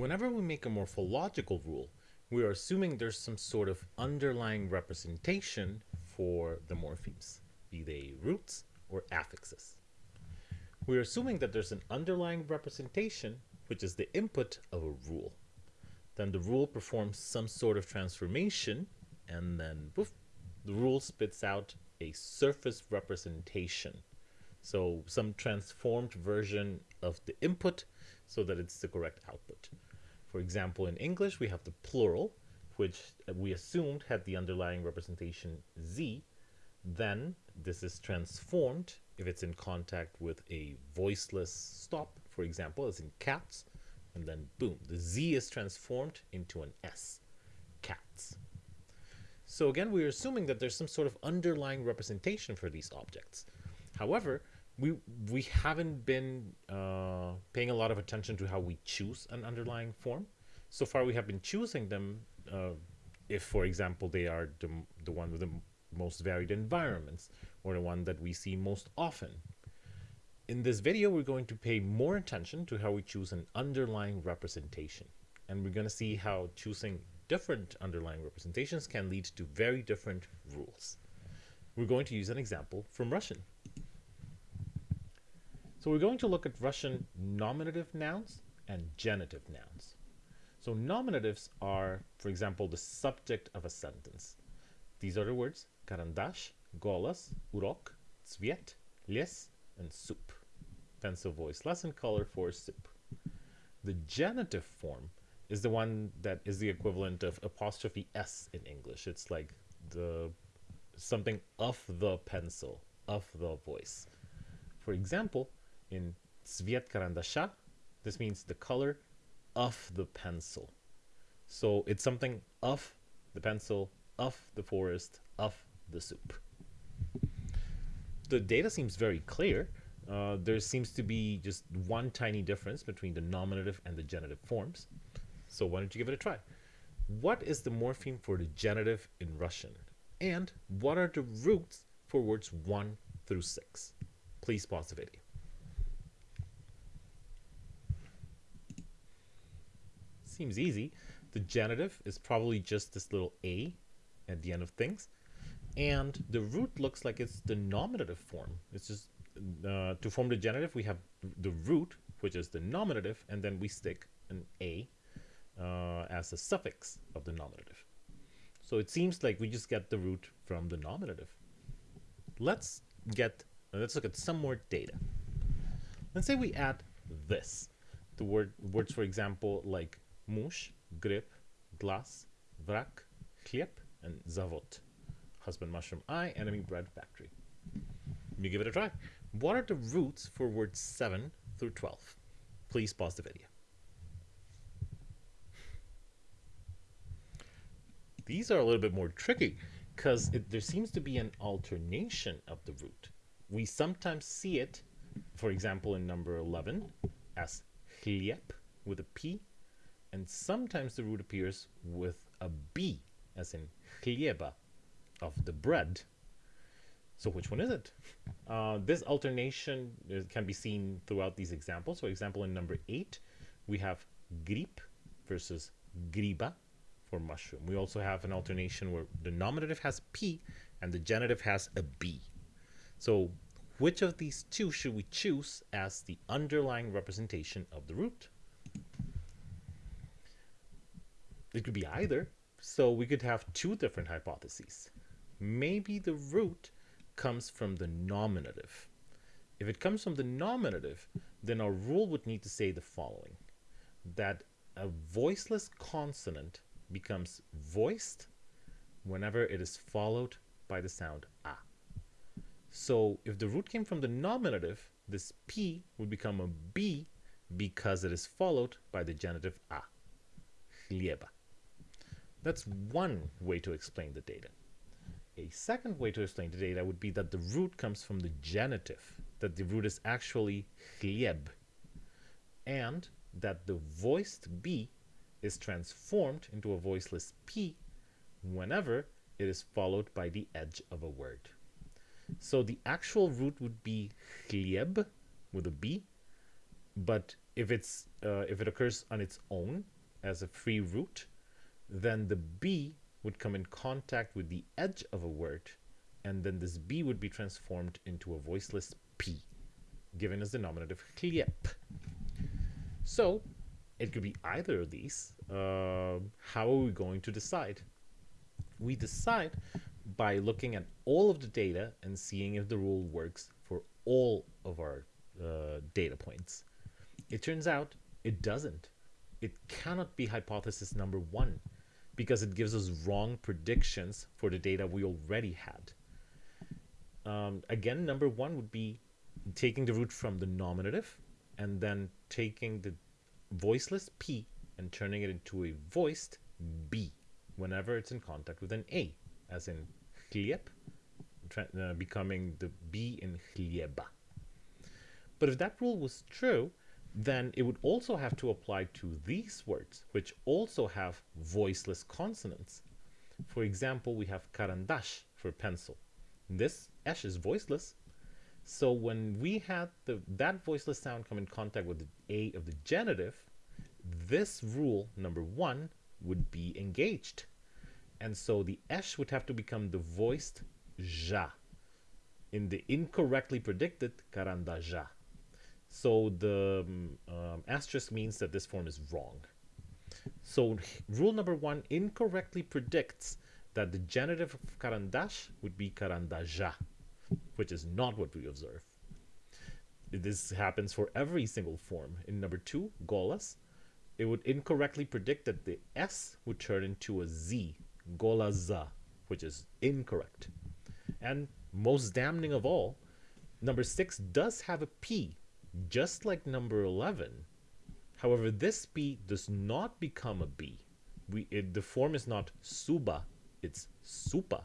Whenever we make a morphological rule, we are assuming there's some sort of underlying representation for the morphemes, be they roots or affixes. We're assuming that there's an underlying representation, which is the input of a rule. Then the rule performs some sort of transformation, and then poof, the rule spits out a surface representation. So some transformed version of the input so that it's the correct output. For example, in English, we have the plural, which we assumed had the underlying representation z. Then this is transformed if it's in contact with a voiceless stop, for example, as in cats, and then boom, the z is transformed into an s, cats. So again, we're assuming that there's some sort of underlying representation for these objects. However, we we haven't been uh, paying a lot of attention to how we choose an underlying form. So far, we have been choosing them uh, if, for example, they are the, the one with the most varied environments or the one that we see most often. In this video, we're going to pay more attention to how we choose an underlying representation. And we're going to see how choosing different underlying representations can lead to very different rules. We're going to use an example from Russian. So we're going to look at Russian nominative nouns and genitive nouns. So nominatives are, for example, the subject of a sentence. These are the words karandash, golas, urok, tsviet, les, and soup. Pencil voice lesson color for soup. The genitive form is the one that is the equivalent of apostrophe s in English. It's like the something of the pencil, of the voice. For example, in Sviet Karandasha, this means the color of the pencil. So it's something of the pencil, of the forest, of the soup. The data seems very clear. Uh, there seems to be just one tiny difference between the nominative and the genitive forms. So why don't you give it a try? What is the morpheme for the genitive in Russian? And what are the roots for words 1 through 6? Please pause the video. Seems easy. The genitive is probably just this little a at the end of things. And the root looks like it's the nominative form. It's just uh, to form the genitive, we have the root, which is the nominative, and then we stick an a uh, as a suffix of the nominative. So it seems like we just get the root from the nominative. Let's get, let's look at some more data. Let's say we add this. The word words, for example, like mush, grip, glass, vrak, chlieb, and zavod. Husband mushroom eye, enemy bread factory. You give it a try. What are the roots for words 7 through 12? Please pause the video. These are a little bit more tricky because there seems to be an alternation of the root. We sometimes see it, for example, in number 11 as chlieb with a P and sometimes the root appears with a B, as in chlieba, of the bread. So which one is it? Uh, this alternation can be seen throughout these examples. For example, in number 8, we have grip versus griba for mushroom. We also have an alternation where the nominative has P and the genitive has a B. So which of these two should we choose as the underlying representation of the root? It could be either. So we could have two different hypotheses. Maybe the root comes from the nominative. If it comes from the nominative, then our rule would need to say the following. That a voiceless consonant becomes voiced whenever it is followed by the sound a. So if the root came from the nominative, this p would become a b because it is followed by the genitive a. Chlieba. That's one way to explain the data. A second way to explain the data would be that the root comes from the genitive, that the root is actually chlieb, and that the voiced B is transformed into a voiceless P whenever it is followed by the edge of a word. So the actual root would be chlieb with a B, but if it's uh, if it occurs on its own as a free root, then the b would come in contact with the edge of a word, and then this b would be transformed into a voiceless p, given as the nominative chlieb. So it could be either of these. Uh, how are we going to decide? We decide by looking at all of the data and seeing if the rule works for all of our uh, data points. It turns out it doesn't. It cannot be hypothesis number one because it gives us wrong predictions for the data we already had. Um, again, number one would be taking the root from the nominative and then taking the voiceless P and turning it into a voiced B whenever it's in contact with an A, as in chlieb, uh, becoming the B in chlieba. But if that rule was true, then it would also have to apply to these words, which also have voiceless consonants. For example, we have karandash for pencil. This esh is voiceless. So when we had the, that voiceless sound come in contact with the A of the genitive, this rule, number one, would be engaged. And so the esh would have to become the voiced ja in the incorrectly predicted karandaja. So the um, asterisk means that this form is wrong. So rule number one incorrectly predicts that the genitive of karandash would be karandaja, which is not what we observe. This happens for every single form. In number two, golas, it would incorrectly predict that the S would turn into a Z, golaza, which is incorrect. And most damning of all, number six does have a P, just like number 11. However, this B does not become a B. We, it, the form is not suba, it's supa.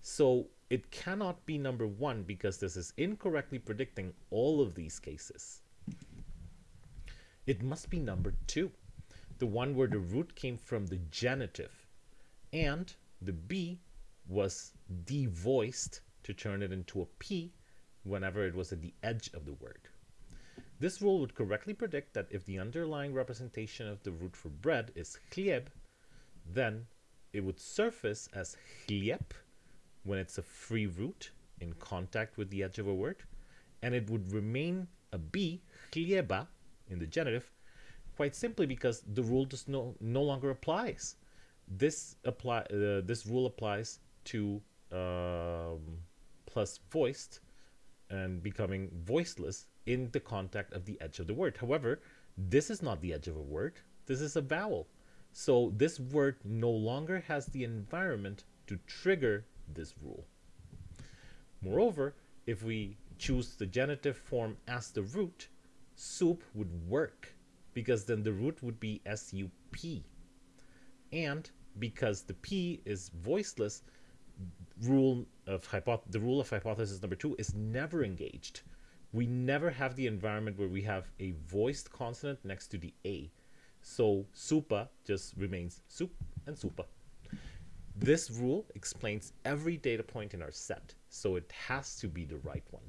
So it cannot be number one because this is incorrectly predicting all of these cases. It must be number two, the one where the root came from the genitive and the B was devoiced to turn it into a P whenever it was at the edge of the word. This rule would correctly predict that if the underlying representation of the root for bread is chlieb, then it would surface as chlieb when it's a free root in contact with the edge of a word, and it would remain a b, chlieba, in the genitive, quite simply because the rule just no, no longer applies. This apply uh, this rule applies to um, plus voiced and becoming voiceless in the contact of the edge of the word. However, this is not the edge of a word. This is a vowel. So this word no longer has the environment to trigger this rule. Moreover, if we choose the genitive form as the root, soup would work because then the root would be S-U-P. And because the P is voiceless, rule of the rule of hypothesis number two is never engaged we never have the environment where we have a voiced consonant next to the A. So supa just remains sup and supa. This rule explains every data point in our set, so it has to be the right one.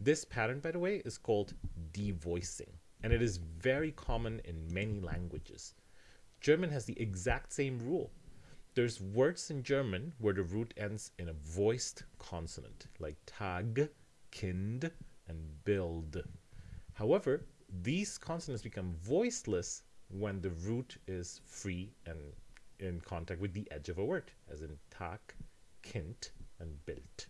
This pattern, by the way, is called devoicing, and it is very common in many languages. German has the exact same rule. There's words in German where the root ends in a voiced consonant, like Tag, kind, and Bild. However, these consonants become voiceless when the root is free and in contact with the edge of a word, as in tak, kind, and bild.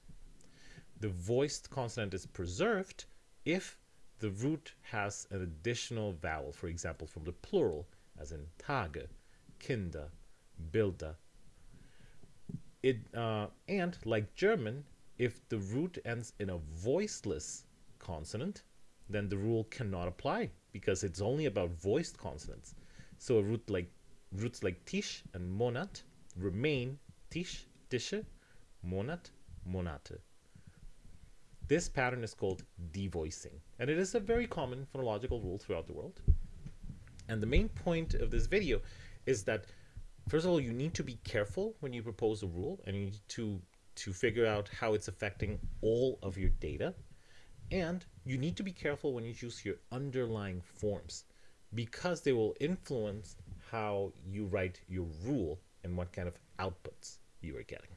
The voiced consonant is preserved if the root has an additional vowel, for example, from the plural, as in tage, kinder, bilder. It, uh, and like German, if the root ends in a voiceless consonant, then the rule cannot apply because it's only about voiced consonants. So a root like roots like tisch and monat remain tisch, tische, monat, monate. This pattern is called devoicing, and it is a very common phonological rule throughout the world. And the main point of this video is that, first of all, you need to be careful when you propose a rule, and you need to to figure out how it's affecting all of your data. And you need to be careful when you choose your underlying forms because they will influence how you write your rule and what kind of outputs you are getting.